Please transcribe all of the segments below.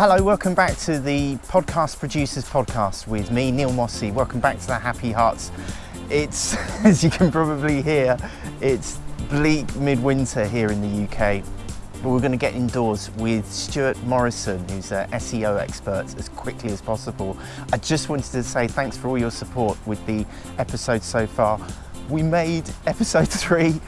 Hello, welcome back to the Podcast Producers Podcast with me, Neil Mossey. Welcome back to the Happy Hearts. It's, as you can probably hear, it's bleak midwinter here in the UK. But we're going to get indoors with Stuart Morrison, who's an SEO expert, as quickly as possible. I just wanted to say thanks for all your support with the episode so far. We made episode three.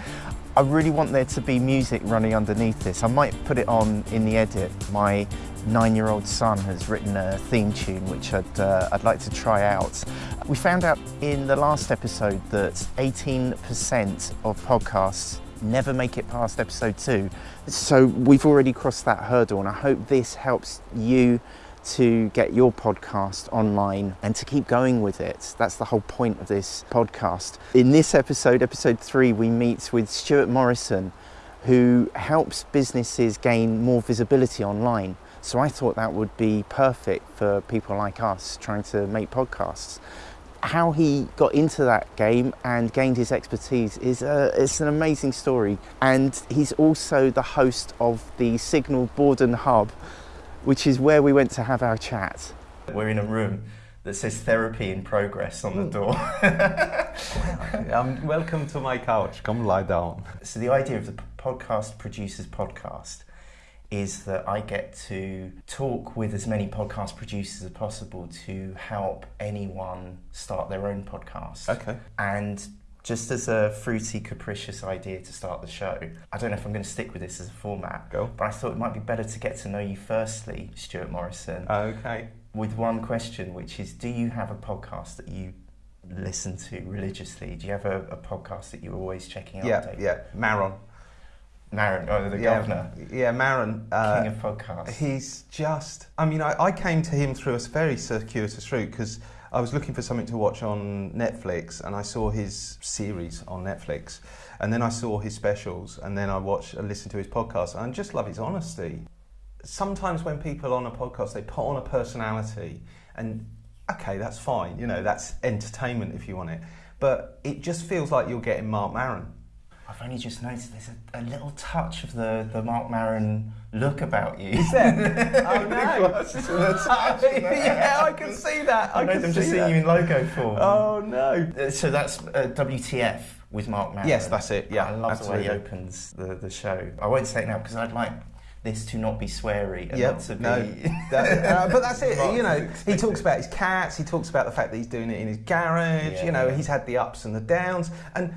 I really want there to be music running underneath this. I might put it on in the edit. My nine-year-old son has written a theme tune which I'd, uh, I'd like to try out. We found out in the last episode that 18% of podcasts never make it past episode two. So we've already crossed that hurdle and I hope this helps you to get your podcast online and to keep going with it. That's the whole point of this podcast. In this episode, episode three, we meet with Stuart Morrison, who helps businesses gain more visibility online. So I thought that would be perfect for people like us trying to make podcasts. How he got into that game and gained his expertise is a, it's an amazing story. And he's also the host of the Signal Borden Hub, which is where we went to have our chat. We're in a room that says therapy in progress on the door. um, welcome to my couch. Come lie down. So the idea of the podcast producers podcast is that I get to talk with as many podcast producers as possible to help anyone start their own podcast. Okay. And just as a fruity, capricious idea to start the show, I don't know if I'm going to stick with this as a format. Go. But I thought it might be better to get to know you firstly, Stuart Morrison. Okay. With one question, which is Do you have a podcast that you listen to religiously? Do you have a, a podcast that you're always checking out? Yeah, yeah. Maron. Maron, oh, the yeah, governor. Yeah, Maron. Uh, King of podcasts. He's just, I mean, I, I came to him through a very circuitous route because I was looking for something to watch on Netflix and I saw his series on Netflix and then I saw his specials and then I watched and listened to his podcast and I just love his honesty. Sometimes when people on a podcast, they put on a personality and okay, that's fine, you know, that's entertainment if you want it. But it just feels like you're getting Marc Maron I've only just noticed there's a, a, little touch of the, the Marc Maron look about you. Is there? oh no! yeah, I can see that. I, I I'm just seeing you in logo form. Oh no! Uh, so that's uh, WTF with Marc Maron. Yes, that's it. Yeah, I love absolutely. the way he opens the, the show. I won't say it now because I'd like this to not be sweary and yep, to be. No, that, uh, but that's it. you know, he talks about his cats. He talks about the fact that he's doing it in his garage. Yeah, you know, yeah. he's had the ups and the downs, and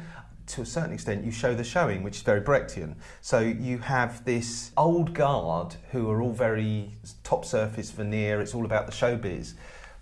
to a certain extent, you show the showing, which is very Brechtian. So you have this old guard who are all very top surface veneer, it's all about the showbiz.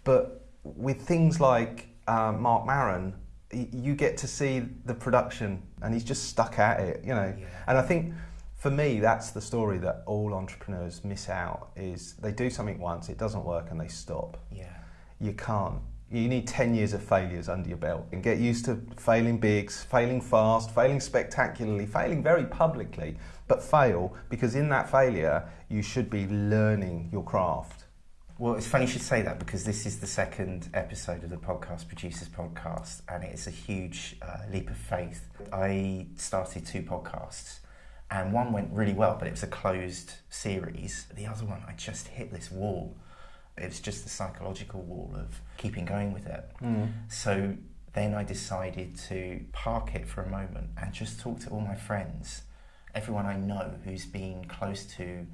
But with things like uh, Marc Maron, you get to see the production and he's just stuck at it, you know. Yeah. And I think for me, that's the story that all entrepreneurs miss out is they do something once, it doesn't work and they stop. Yeah. You can't you need 10 years of failures under your belt and get used to failing bigs, failing fast, failing spectacularly, failing very publicly, but fail because in that failure you should be learning your craft. Well, it's funny you should say that because this is the second episode of the Podcast Producers Podcast and it is a huge uh, leap of faith. I started two podcasts and one went really well, but it was a closed series. The other one, I just hit this wall it's just the psychological wall of keeping going with it. Mm. So then I decided to park it for a moment and just talk to all my friends, everyone I know who's been close to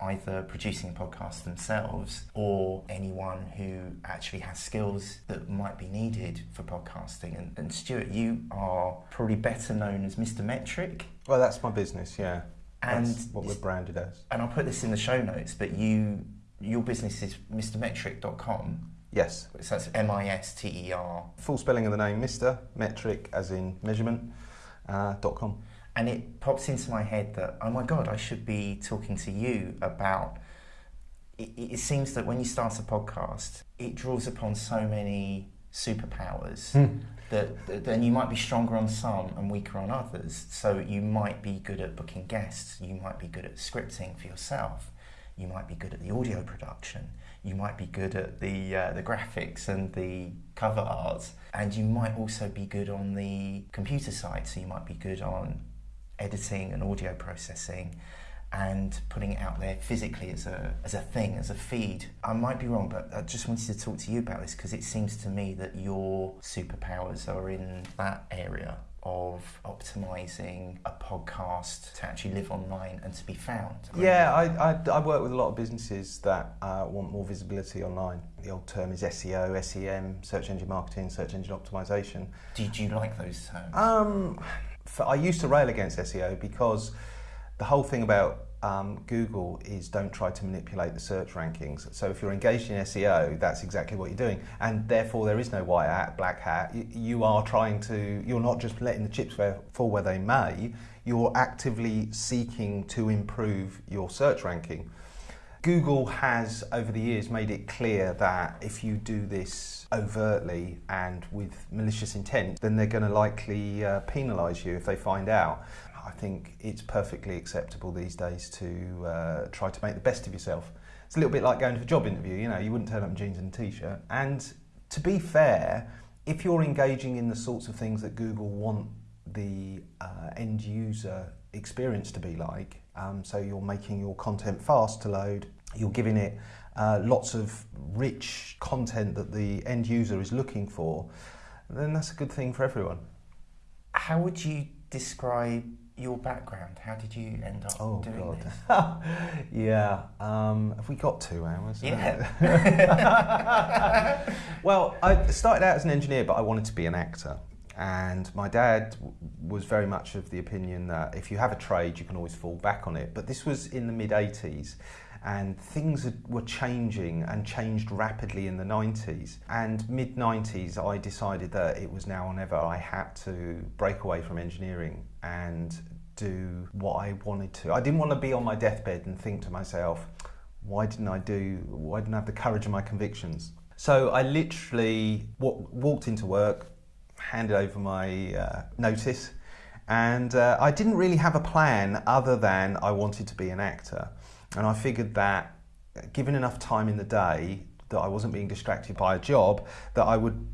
either producing a podcast themselves or anyone who actually has skills that might be needed for podcasting. And, and Stuart, you are probably better known as Mr. Metric. Well, that's my business, yeah. And that's what we're branded as. And I'll put this in the show notes, but you your business is mrmetric.com. Yes. So that's M I S T E R. Full spelling of the name, Mr. Metric, as in measurement, uh, dot com. And it pops into my head that, oh my God, I should be talking to you about. It, it seems that when you start a podcast, it draws upon so many superpowers mm. that, that then you might be stronger on some and weaker on others. So you might be good at booking guests, you might be good at scripting for yourself you might be good at the audio production, you might be good at the uh, the graphics and the cover art, and you might also be good on the computer side. So you might be good on editing and audio processing. and putting it out there physically as a, as a thing, as a feed. I might be wrong, but I just wanted to talk to you about this because it seems to me that your superpowers are in that area of optimizing a podcast to actually live online and to be found. Yeah, I, I, I work with a lot of businesses that uh, want more visibility online. The old term is SEO, SEM, search engine marketing, search engine optimization. Did you like those terms? Um, I used to rail against SEO because the whole thing about um, Google is don't try to manipulate the search rankings. So if you're engaged in SEO, that's exactly what you're doing, and therefore there is no white hat, black hat. You, you are trying to. You're not just letting the chips fall where they may. You're actively seeking to improve your search ranking. Google has, over the years, made it clear that if you do this overtly and with malicious intent, then they're going to likely uh, penalise you if they find out. I think it's perfectly acceptable these days to uh, try to make the best of yourself. It's a little bit like going to a job interview, you know, you wouldn't turn up in jeans and a t-shirt. And to be fair, if you're engaging in the sorts of things that Google want the uh, end user experience to be like, um, so you're making your content fast to load, you're giving it uh, lots of rich content that the end user is looking for, then that's a good thing for everyone. How would you describe your background? How did you end up oh, doing God. this? yeah, um, have we got two hours? Yeah. well, I started out as an engineer, but I wanted to be an actor. And my dad was very much of the opinion that if you have a trade, you can always fall back on it. But this was in the mid 80s and things were changing and changed rapidly in the 90s. And mid 90s, I decided that it was now or never. I had to break away from engineering and do what I wanted to. I didn't want to be on my deathbed and think to myself, why didn't I do, why didn't I have the courage of my convictions? So I literally walked into work, handed over my uh, notice, and uh, I didn't really have a plan other than I wanted to be an actor. And I figured that given enough time in the day that I wasn't being distracted by a job, that I would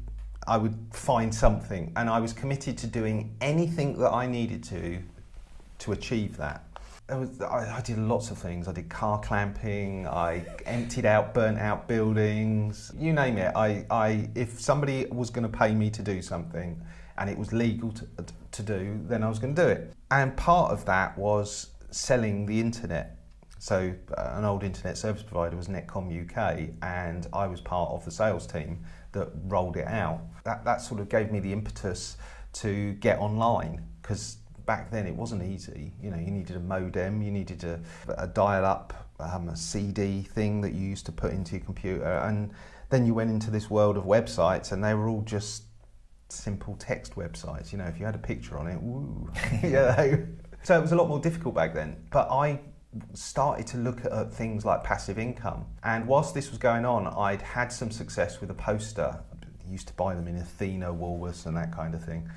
I would find something. And I was committed to doing anything that I needed to to achieve that. Was, I, I, did lots of things. I did car clamping. I emptied out, burnt out buildings. You name it. I, I if somebody was going to pay me to do something, and it was legal to, to do, then I was going to do it. And part of that was selling the internet. So uh, an old internet service provider was Netcom UK, and I was part of the sales team that rolled it out. That that sort of gave me the impetus to get online because back then it wasn't easy. You know, you needed a modem, you needed a, a dial-up, um, a CD thing that you used to put into your computer, and then you went into this world of websites, and they were all just simple text websites. You know, if you had a picture on it, woo, yeah. So it was a lot more difficult back then. But I started to look at things like passive income. And whilst this was going on, I'd had some success with a poster. I used to buy them in Athena, Woolworths, and that kind of thing.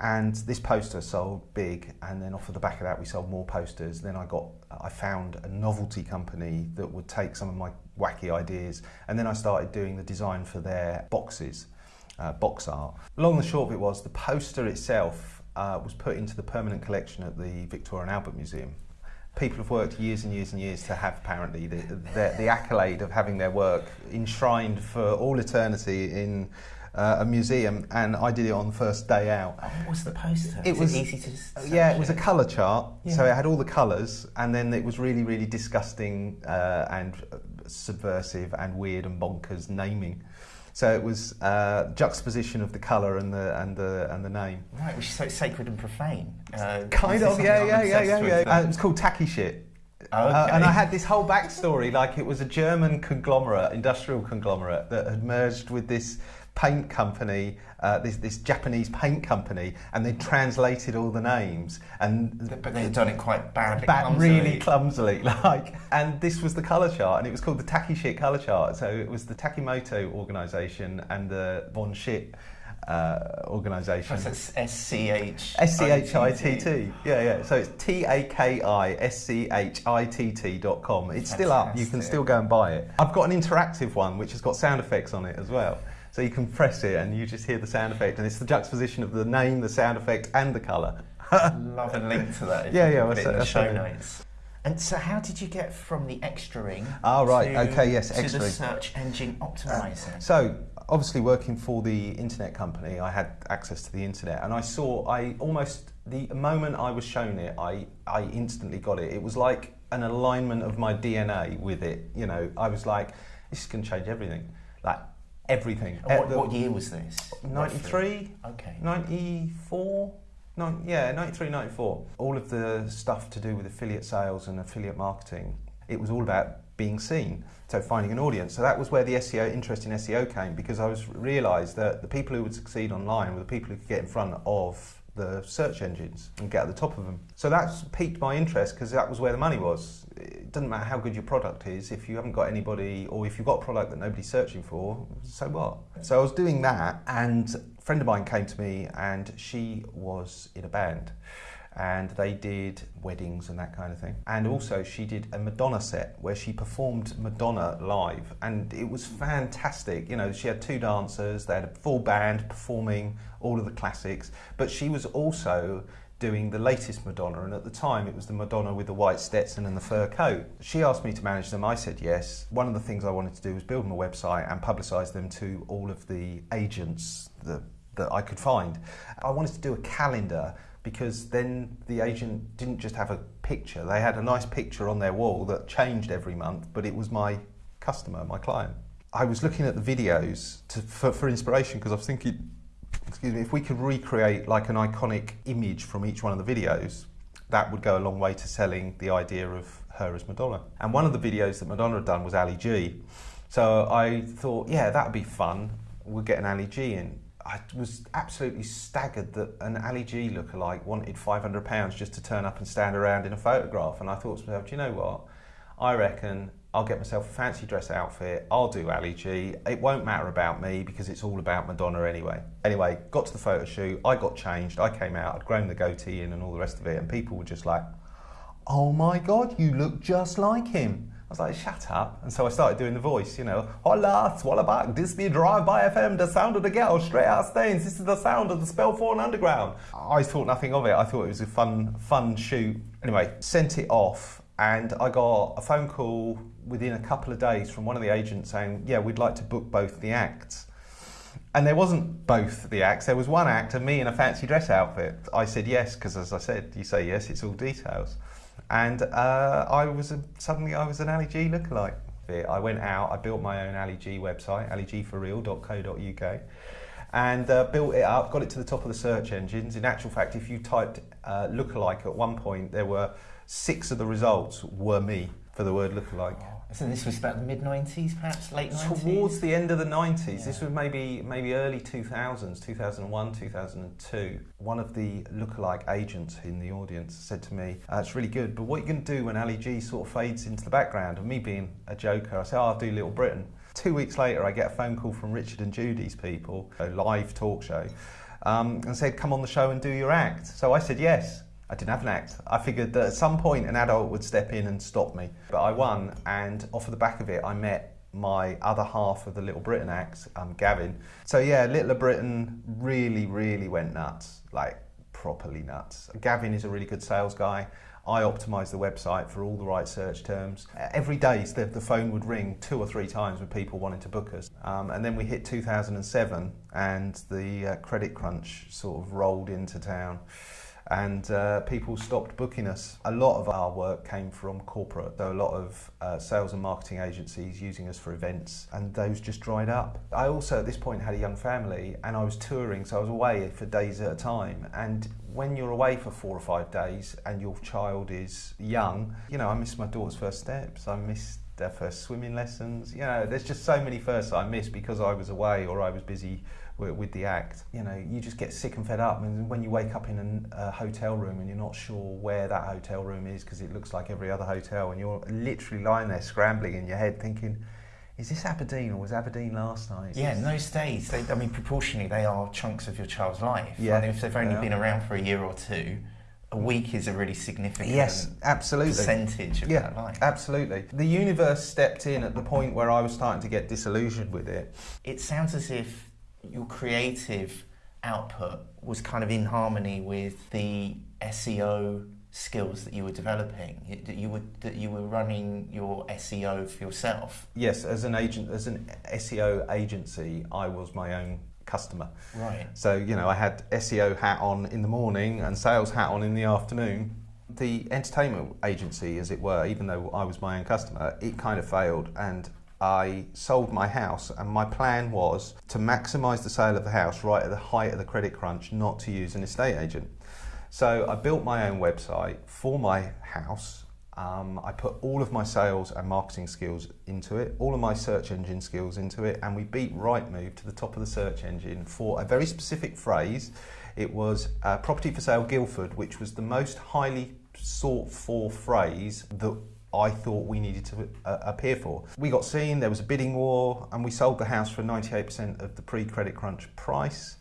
And this poster sold big, and then off of the back of that, we sold more posters. Then I got, I found a novelty company that would take some of my wacky ideas, and then I started doing the design for their boxes, uh, box art. Long and the short of it was, the poster itself uh, was put into the permanent collection at the Victoria and Albert Museum people have worked years and years and years to have apparently the, the, the accolade of having their work enshrined for all eternity in uh, a museum, and I did it on the first day out. Oh, what was the poster? It was, easy to. Yeah, it was a colour chart, yeah. so it had all the colours, and then it was really, really disgusting uh, and subversive and weird and bonkers naming. So it was uh, juxtaposition of the colour and the and the and the name. Right, which is so sacred and profane. Uh, kind of, yeah, yeah, yeah, yeah, yeah. Uh, it was called Tacky Shit. Oh, okay. Uh, and I had this whole backstory, like it was a German conglomerate, industrial conglomerate, that had merged with this paint company, uh, this, this Japanese paint company, and they translated all the names. And but they'd done it quite badly, ba- clumsily. really clumsily, like. And this was the color chart, and it was called the Taki Shit color chart. So it was the Takimoto organization and the Von Shit. Uh, organisation. S C H S C H I T T. Yeah, yeah. So it's T A K I S C H I T T dot com. It's still up. You can still go and buy it. I've got an interactive one which has got sound effects on it as well. So you can press it and you just hear the sound effect, and it's the juxtaposition of the name, the sound effect, and the colour. Love a link to that. yeah, yeah. Well, in the show notes. And so, how did you get from the extra ring? Ah, right. To, okay. Yes, to the search engine optimizer. Uh, so, obviously, working for the internet company, I had access to the internet, and I saw. I almost the moment I was shown it, I I instantly got it. It was like an alignment of my DNA with it. You know, I was like, this is going to change everything. Like everything. What, uh, what, year was this? 93? Okay. 94? No, yeah, 93, 94. All of the stuff to do with affiliate sales and affiliate marketing, it was all about being seen. So finding an audience. So that was where the SEO interest in SEO came because I was realised that the people who would succeed online were the people who could get in front of the search engines and get at the top of them. So that's piqued my interest because that was where the money was. It doesn't matter how good your product is if you haven't got anybody or if you've got a product that nobody's searching for, so what? So I was doing that and a friend of mine came to me and she was in a band and they did weddings and that kind of thing. And mm. also, she did a Madonna set where she performed Madonna live, and it was fantastic. You know, she had two dancers, they had a full band performing all of the classics, but she was also doing the latest Madonna, and at the time it was the Madonna with the white Stetson and the fur coat. She asked me to manage them. I said yes. One of the things I wanted to do was build my website and publicise them to all of the agents that, that I could find. I wanted to do a calendar because then the agent didn't just have a picture, they had a nice picture on their wall that changed every month, but it was my customer, my client. I was looking at the videos to, for, for inspiration because I was thinking, excuse me, if we could recreate like an iconic image from each one of the videos, that would go a long way to selling the idea of her as Madonna. And one of the videos that Madonna had done was Ali G. So I thought, yeah, that would be fun. We'll get an Ali G in. I was absolutely staggered that an Ali G lookalike wanted £500 just to turn up and stand around in a photograph. And I thought to myself, do you know what? I reckon I'll get myself a fancy dress outfit. I'll do Ali G. It won't matter about me because it's all about Madonna anyway. Anyway, got to the photo shoot. I got changed. I came out. I'd grown the goatee in and all the rest of it. And people were just like, oh my God, you look just like him. I was like, shut up. And so I started doing the voice, you know, hola, swallow back, this be Drive by FM, the sound of the girl, straight out Staines, this is the sound of the Spelthorne Underground. I thought nothing of it. I thought it was a fun, fun shoot. Anyway, sent it off and I got a phone call within a couple of days from one of the agents saying, yeah, we'd like to book both the acts. And there wasn't both the acts, there was one act and me in a fancy dress outfit. I said yes, because as I said, you say yes, it's all details and uh, I was a, suddenly I was an Ali G lookalike. I went out, I built my own Ali G website, aligforreal.co.uk, and uh, built it up, got it to the top of the search engines. In actual fact, if you typed uh, lookalike at one point, there were six of the results were me for the word lookalike. So this was about the mid '90s, perhaps late '90s. Towards the end of the '90s, yeah. this was maybe maybe early 2000s, 2001, 2002. One of the lookalike agents in the audience said to me, uh, "It's really good, but what are you going to do when Ali G sort of fades into the background?" And me being a joker, I said, oh, "I'll do Little Britain." Two weeks later, I get a phone call from Richard and Judy's people, a live talk show, um, and said, "Come on the show and do your act." So I said yes. I didn't have an act. I figured that at some point an adult would step in and stop me. But I won, and off of the back of it, I met my other half of the Little Britain act, um, Gavin. So yeah, Little Britain really, really went nuts, like properly nuts. Gavin is a really good sales guy. I optimised the website for all the right search terms. Every day, the, the phone would ring two or three times with people wanting to book us. Um, and then we hit 2007, and the uh, credit crunch sort of rolled into town and uh, people stopped booking us. A lot of our work came from corporate, so a lot of uh, sales and marketing agencies using us for events, and those just dried up. I also at this point had a young family and I was touring, so I was away for days at a time. And when you're away for four or five days and your child is young, you know, I missed my daughter's first steps, I missed their first swimming lessons. You know, there's just so many firsts I missed because I was away or I was busy with, with, the act. You know, you just get sick and fed up. And when you wake up in an, a hotel room and you're not sure where that hotel room is because it looks like every other hotel, and you're literally lying there scrambling in your head thinking, is this Aberdeen or was Aberdeen last night? Yeah, in those days, they, I mean, proportionally, they are chunks of your child's life. Yeah. And if they've only been around for a year or two, a week is a really significant yes, absolutely. percentage of yeah, that life. Absolutely. The universe stepped in at the point where I was starting to get disillusioned with it. It sounds as if your creative output was kind of in harmony with the SEO skills that you were developing. That you were that you were running your SEO for yourself. Yes, as an agent, as an SEO agency, I was my own customer. Right. So you know, I had SEO hat on in the morning and sales hat on in the afternoon. The entertainment agency, as it were, even though I was my own customer, it kind of failed, and I sold my house, and my plan was to maximise the sale of the house right at the height of the credit crunch, not to use an estate agent. So I built my own website for my house. Um, I put all of my sales and marketing skills into it, all of my search engine skills into it, and we beat Rightmove to the top of the search engine for a very specific phrase. It was uh, property for sale Guildford, which was the most highly sought for phrase that I thought we needed to uh, appear for. We got seen, there was a bidding war, and we sold the house for 98% of the pre credit crunch price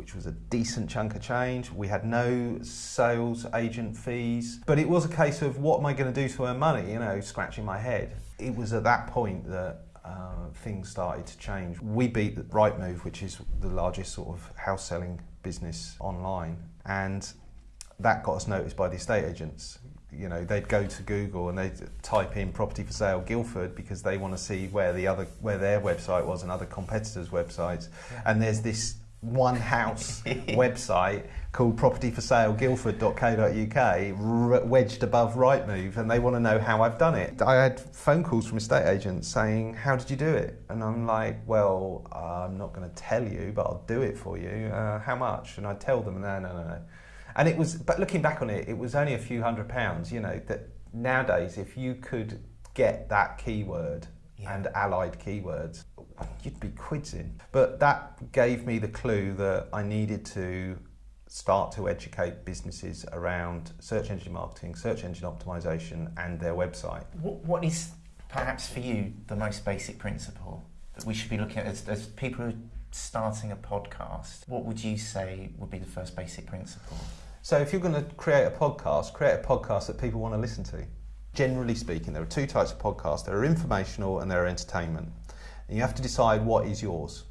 which was a decent chunk of change. We had no sales agent fees, but it was a case of what am I going to do to earn money? You know, scratching my head. It was at that point that uh, things started to change. We beat the Rightmove, which is the largest sort of house selling business online, and that got us noticed by the estate agents. You know, they'd go to Google and they'd type in property for sale Guildford because they want to see where the other where their website was and other competitors' websites. Yeah. And there's this one house website called propertyforsaleguildford.co.uk wedged above Rightmove and they want to know how I've done it. I had phone calls from estate agents saying, how did you do it? And I'm like, well, I'm not going to tell you, but I'll do it for you. Uh, how much? And I tell them, no, no, no, no. And it was, but looking back on it, it was only a few hundred pounds, you know, that nowadays if you could get that keyword yeah. and allied keywords, you'd be quids in. But that gave me the clue that I needed to start to educate businesses around search engine marketing, search engine optimization, and their website. What, what is perhaps for you the most basic principle that we should be looking at as, as people who starting a podcast? What would you say would be the first basic principle? So, if you're going to create a podcast, create a podcast that people want to listen to. Generally speaking, there are two types of podcasts there are informational and there are entertainment. And you have to decide what is yours.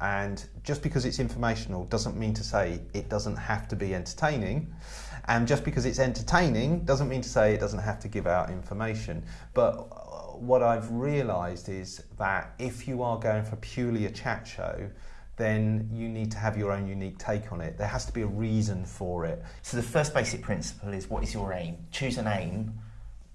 And just because it's informational doesn't mean to say it doesn't have to be entertaining. And just because it's entertaining doesn't mean to say it doesn't have to give out information. But what I've realised is that if you are going for purely a chat show, then you need to have your own unique take on it. There has to be a reason for it. So the first basic principle is what is your aim? Choose an aim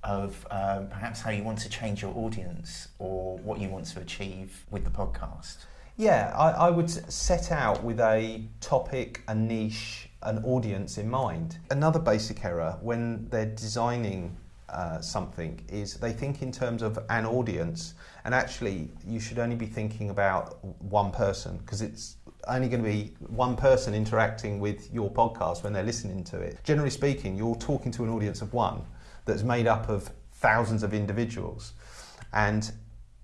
of um, perhaps how you want to change your audience or what you want to achieve with the podcast? Yeah, I, I, would set out with a topic, a niche, an audience in mind. Another basic error when they're designing uh, something is they think in terms of an audience, and actually, you should only be thinking about one person because it's only going to be one person interacting with your podcast when they're listening to it. Generally speaking, you're talking to an audience of one that's made up of thousands of individuals. And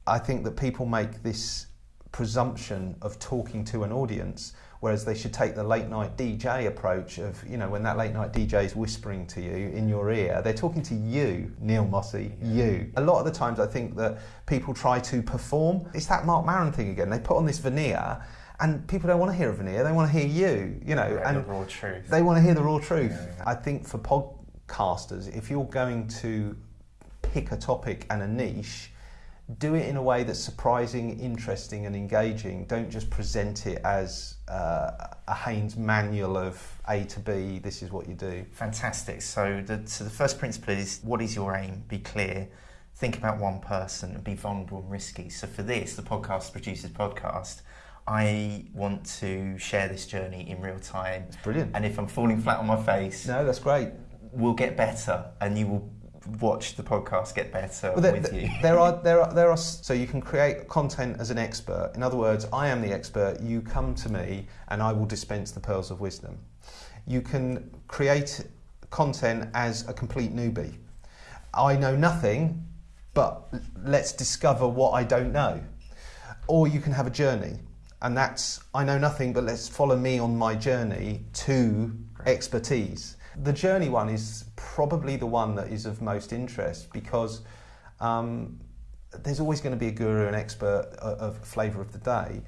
I think that people make this presumption of talking to an audience, whereas they should take the late night DJ approach of, you know, when that late night DJ is whispering to you in your ear, they're talking to you, Neil Mossey, you. A lot of the times I think that people try to perform. It's that Marc Maron thing again. They put on this veneer and people don't want to hear a veneer, they want to hear you, you know. and the raw truth. They want to hear the raw truth. Yeah, yeah. I think for podcasters, if you're going to pick a topic and a niche, do it in a way that's surprising, interesting, and engaging. Don't just present it as uh, a Haynes manual of A to B. This is what you do. Fantastic. So the, so the first principle is what is your aim? Be clear. Think about one person and be vulnerable and risky. So for this, the podcast producers podcast. I want to share this journey in real time. It's brilliant. And if I'm falling flat on my face, no, that's great We'll get better and you will watch the podcast get better well, there, with you. there are there are there are so you can create content as an expert. In other words, I am the expert. You come to me, and I will dispense the pearls of wisdom. You can create content as a complete newbie. I know nothing, but let's discover what I don't know. Or you can have a journey, and that's I know nothing, but let's follow me on my journey to Great. expertise. The journey one is probably the one that is of most interest because um, there's always going to be a guru, an expert of flavour of the day.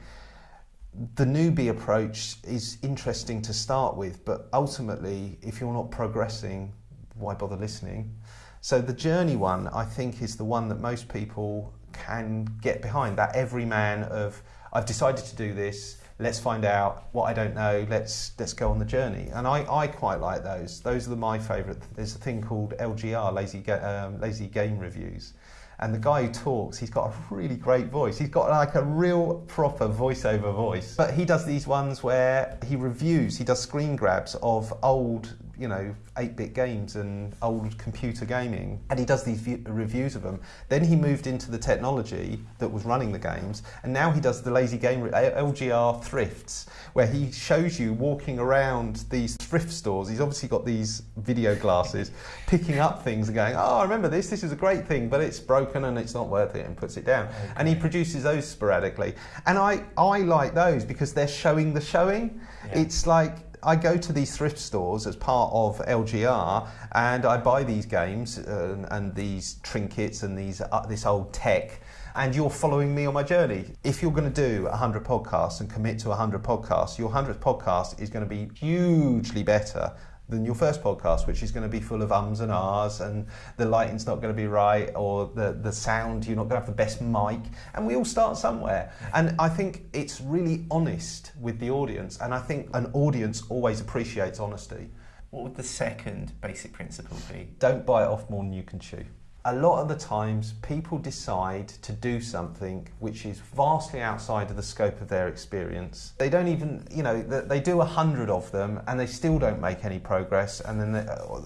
The newbie approach is interesting to start with, but ultimately, if you're not progressing, why bother listening? So the journey one, I think, is the one that most people can get behind. That every man of I've decided to do this. Let's find out what I don't know. Let's let's go on the journey. And I, I quite like those. Those are my favourite. There's a thing called LGR, lazy um, lazy game reviews, and the guy who talks, he's got a really great voice. He's got like a real proper voiceover voice. But he does these ones where he reviews, he does screen grabs of old you know, 8-bit games and old computer gaming, and he does these view- reviews of them. Then he moved into the technology that was running the games, and now he does the lazy game re- LGR thrifts, where he shows you walking around these thrift stores. He's obviously got these video glasses, picking up things and going, "Oh, I remember this. This is a great thing, but it's broken and it's not worth it," and puts it down. Okay. And he produces those sporadically, and I I like those because they're showing the showing. Yeah. It's like I go to these thrift stores as part of LGR and I buy these games uh, and these trinkets and these uh, this old tech and you're following me on my journey. If you're going to do 100 podcasts and commit to 100 podcasts, your 100th podcast is going to be hugely better than your first podcast, which is going to be full of ums and ahs, and the lighting's not going to be right, or the, the sound, you're not going to have the best mic. And we all start somewhere. And I think it's really honest with the audience, and I think an audience always appreciates honesty. What would the second basic principle be? Don't bite off more than you can chew a lot of the times people decide to do something which is vastly outside of the scope of their experience. They don't even, you know, they do a hundred of them and they still don't make any progress. And then they, uh,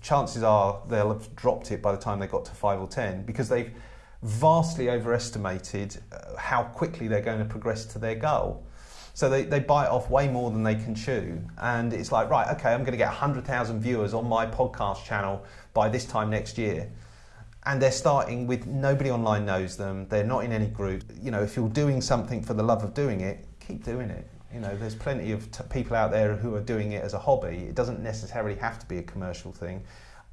chances are they'll have dropped it by the time they got to five or ten because they've vastly overestimated uh, how quickly they're going to progress to their goal. So they, they bite off way more than they can chew. And it's like, right, okay, I'm going to get 100,000 viewers on my podcast channel by this time next year and they're starting with nobody online knows them. They're not in any group. You know, if you're doing something for the love of doing it, keep doing it. You know, there's plenty of people out there who are doing it as a hobby. It doesn't necessarily have to be a commercial thing.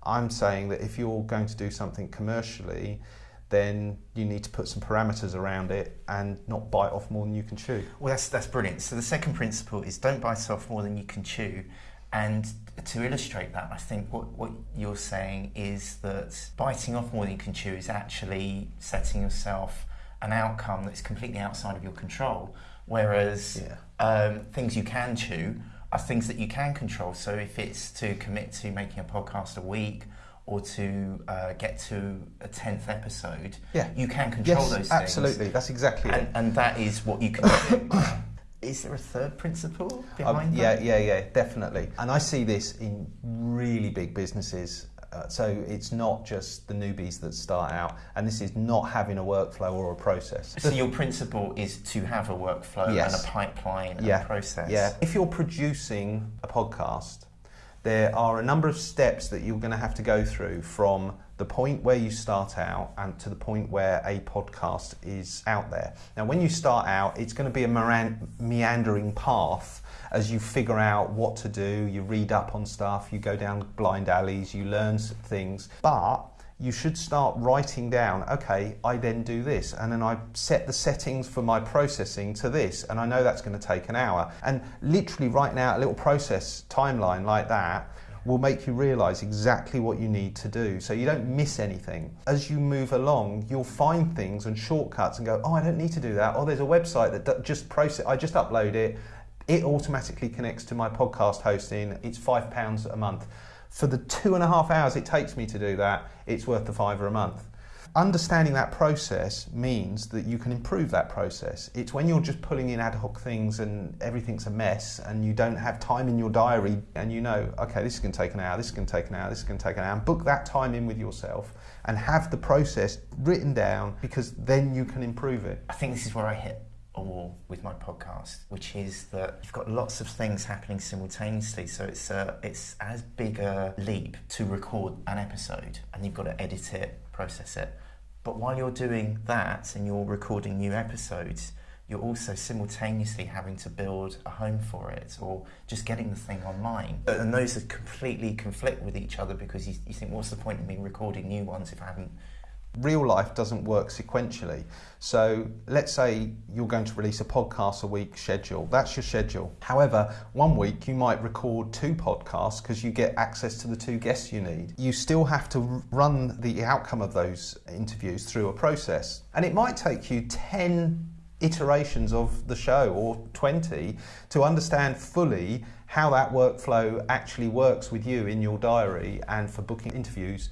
I'm saying that if you're going to do something commercially, then you need to put some parameters around it and not bite off more than you can chew. Well, that's that's brilliant. So the second principle is don't bite off more than you can chew. And to illustrate that, I think what, what you're saying is that biting off more than you can chew is actually setting yourself an outcome that's completely outside of your control. Whereas yeah. um, things you can chew are things that you can control. So if it's to commit to making a podcast a week or to uh, get to a 10th episode, yeah. you can control yes, those things. Absolutely, that's exactly and, it. And that is what you can do. Is there a third principle behind um, yeah, that? Yeah, yeah, definitely. And I see this in really big businesses. Uh, so it's not just the newbies that start out, and this is not having a workflow or a process. So your principle is to have a workflow yes. and a pipeline and a process. Yeah. If you're producing a podcast, there are a number of steps that you're going to have to go through from the point where you start out and to the point where a podcast is out there. Now, when you start out, it's going to be a meandering path as you figure out what to do, you read up on stuff, you go down blind alleys, you learn things. But you should start writing down, okay, I then do this, and then I set the settings for my processing to this, and I know that's going to take an hour. And literally, right now, a little process timeline like that will make you realize exactly what you need to do so you don't miss anything. As you move along, you'll find things and shortcuts and go, oh, I don't need to do that. Oh, there's a website that just process, I just upload it. It automatically connects to my podcast hosting. It's five pounds a month. For the two and a half hours it takes me to do that, it's worth the fiver a month. Understanding that process means that you can improve that process. It's when you're just pulling in ad hoc things and everything's a mess and you don't have time in your diary and you know, okay, this to take an hour, this to take an hour, this to take an hour, and book that time in with yourself and have the process written down because then you can improve it. I think this is where I hit a wall with my podcast, which is that you've got lots of things happening simultaneously. So it's a, it's as big a leap to record an episode, and you've got to edit it, process it. But while you're doing that and you're recording new episodes, you're also simultaneously having to build a home for it or just getting the thing online. And those are completely conflict with each other because you, you think, what's the point of me recording new ones if I haven't real life doesn't work sequentially. So let's say you're going to release a podcast a week schedule. That's your schedule. However, one week you might record two podcasts because you get access to the two guests you need. You still have to run the outcome of those interviews through a process. And it might take you 10 iterations of the show or 20 to understand fully how that workflow actually works with you in your diary and for booking interviews.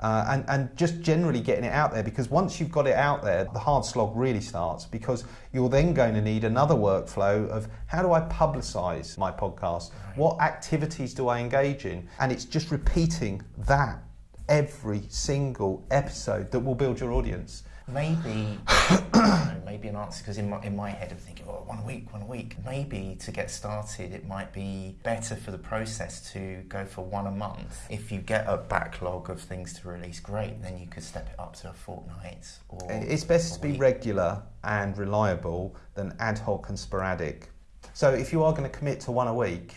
Uh, and, and just generally getting it out there because once you've got it out there, the hard slog really starts because you're then going to need another workflow of how do I publicize my podcast? What activities do I engage in? And it's just repeating that every single episode that will build your audience maybe maybe an answer because in my in my head I'm thinking, oh, one week, one week. Maybe to get started, it might be better for the process to go for one a month. If you get a backlog of things to release, great. Then you could step it up to a fortnight. Or it's best to be regular and reliable than ad hoc and sporadic. So if you are going to commit to one a week,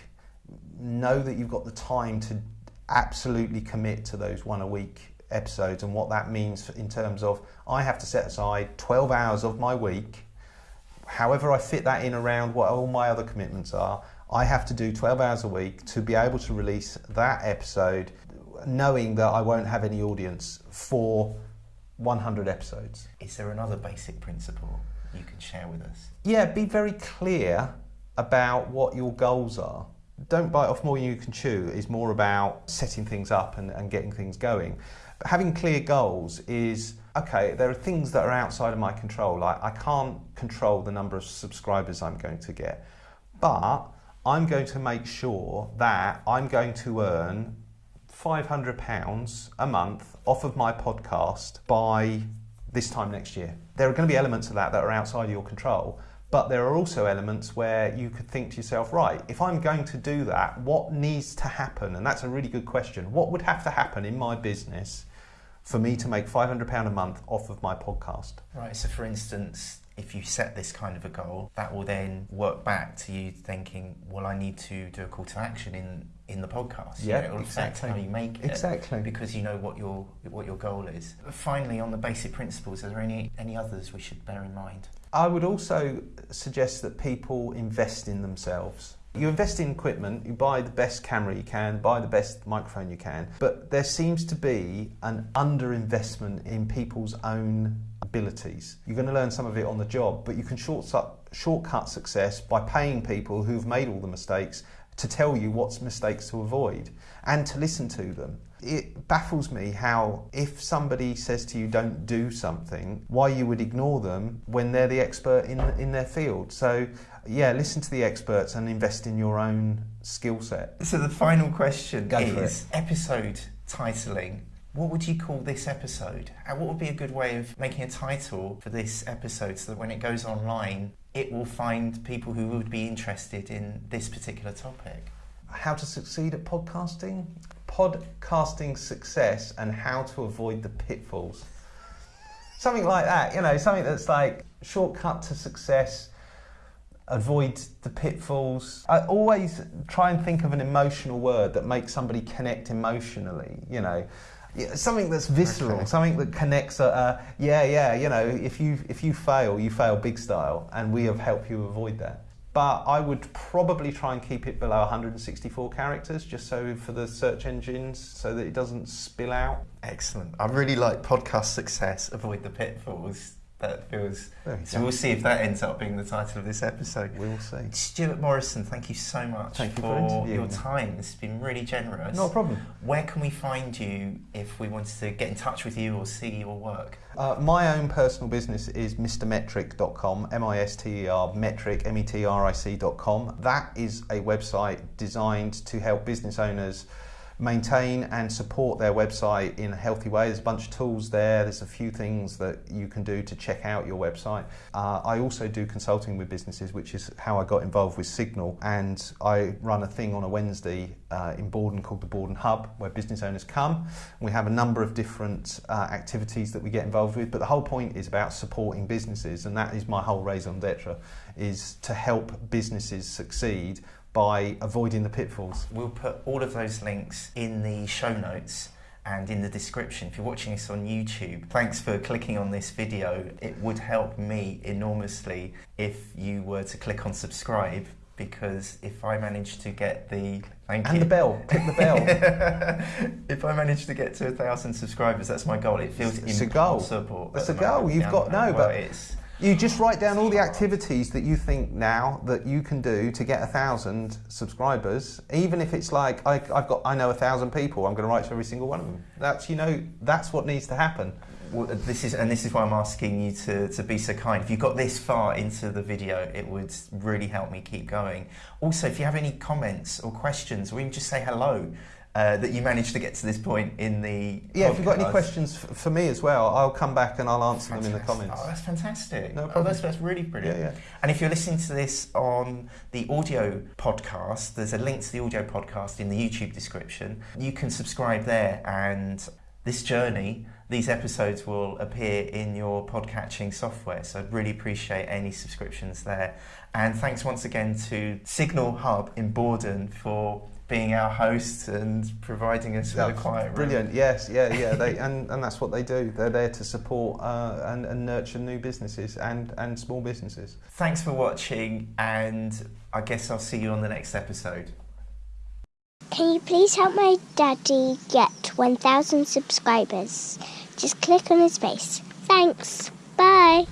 know that you've got the time to absolutely commit to those one a week episodes and what that means in terms of I have to set aside 12 hours of my week, however I fit that in around what all my other commitments are. I have to do 12 hours a week to be able to release that episode, knowing that I won't have any audience for 100 episodes. Is there another basic principle you can share with us? Yeah, be very clear about what your goals are. Don't bite off more than you can chew is more about setting things up and, and getting things going having clear goals is okay, there are things that are outside of my control. Like I can't control the number of subscribers I'm going to get, but I'm going to make sure that I'm going to earn £500 a month off of my podcast by this time next year. There are going to be elements of that that are outside of your control, but there are also elements where you could think to yourself, right, if I'm going to do that, what needs to happen? And that's a really good question. What would have to happen in my business for me to make £500 a month off of my podcast. Right, so for instance, if you set this kind of a goal, that will then work back to you thinking, well, I need to do a call to action in, in the podcast. Yeah, you know, exactly. how you make it. Exactly. Because you know what your, what your goal is. Finally, on the basic principles, are there any, any others we should bear in mind? I would also suggest that people invest in themselves. You invest in equipment, you buy the best camera you can, buy the best microphone you can, but there seems to be an underinvestment in people's own abilities. You're going to learn some of it on the job, but you can shortcut success by paying people who've made all the mistakes to tell you what's mistakes to avoid and to listen to them. It baffles me how, if somebody says to you, don't do something, why you would ignore them when they're the expert in, in their field. So, yeah, listen to the experts and invest in your own skill set. So, the final question Go is episode titling. What would you call this episode? And what would be a good way of making a title for this episode so that when it goes online, it will find people who would be interested in this particular topic. How to succeed at podcasting, podcasting success, and how to avoid the pitfalls. Something like that, you know, something that's like shortcut to success, avoid the pitfalls. I always try and think of an emotional word that makes somebody connect emotionally, you know something that's visceral, okay. something that connects. Uh, uh, yeah, yeah. You know, if you if you fail, you fail big style, and we have helped you avoid that. But I would probably try and keep it below 164 characters, just so for the search engines, so that it doesn't spill out. Excellent. I really like podcast success. Avoid the pitfalls that feels. So we'll see if that ends up being the title of this episode. We'll see. Stuart Morrison, thank you so much thank for, you your time. It's been really generous. No problem. Where can we find you if we wanted to get in touch with you or see your work? Uh, my own personal business is mrmetric.com, M I S T E R, metric, M E T R I C.com. That is a website designed to help business owners maintain and support their website in a healthy way. There's a bunch of tools there. There's a few things that you can do to check out your website. Uh, I also do consulting with businesses, which is how I got involved with Signal. And I run a thing on a Wednesday uh, in Borden called the Borden Hub, where business owners come. We have a number of different uh, activities that we get involved with, but the whole point is about supporting businesses, and that is my whole raison d'etre, is to help businesses succeed by avoiding the pitfalls. We'll put all of those links in the show notes. and in the description if you're watching this on YouTube. Thanks for clicking on this video. It would help me enormously if you were to click on subscribe because if I manage to get the thank and you. the bell, click the bell. if I manage to get to a thousand subscribers, that's my goal. It feels it's impossible. A That's a goal. You've got no, well, but it's you just write down all the activities that you think now that you can do to get a thousand subscribers. Even if it's like I, have got, I know a thousand people. I'm going to write to every single one of them. That's you know, that's what needs to happen. Well, this is, and this is why I'm asking you to, to be so kind. If you got this far into the video, it would really help me keep going. Also, if you have any comments or questions, or even just say hello, uh, that you managed to get to this point in the yeah podcast. if you've got any questions for me as well i'll come back and i'll answer fantastic. them in the comments. Oh that's fantastic. No oh, that's, that's really brilliant. Yeah, yeah. and if you're listening to this on the audio podcast there's a link to the audio podcast in the youtube description. You can subscribe there and this journey these episodes will appear in your podcatching software. So i'd really appreciate any subscriptions there. And thanks once again to signal hub in Bordon for being our host and providing us with a quiet room. Brilliant, yes, yeah, yeah, they, and, and that's what they do. They're there to support uh, and, and nurture new businesses and, and small businesses. Thanks for watching, and I guess I'll see you on the next episode. Can you please help my daddy get 1,000 subscribers? Just click on his face. Thanks. Bye.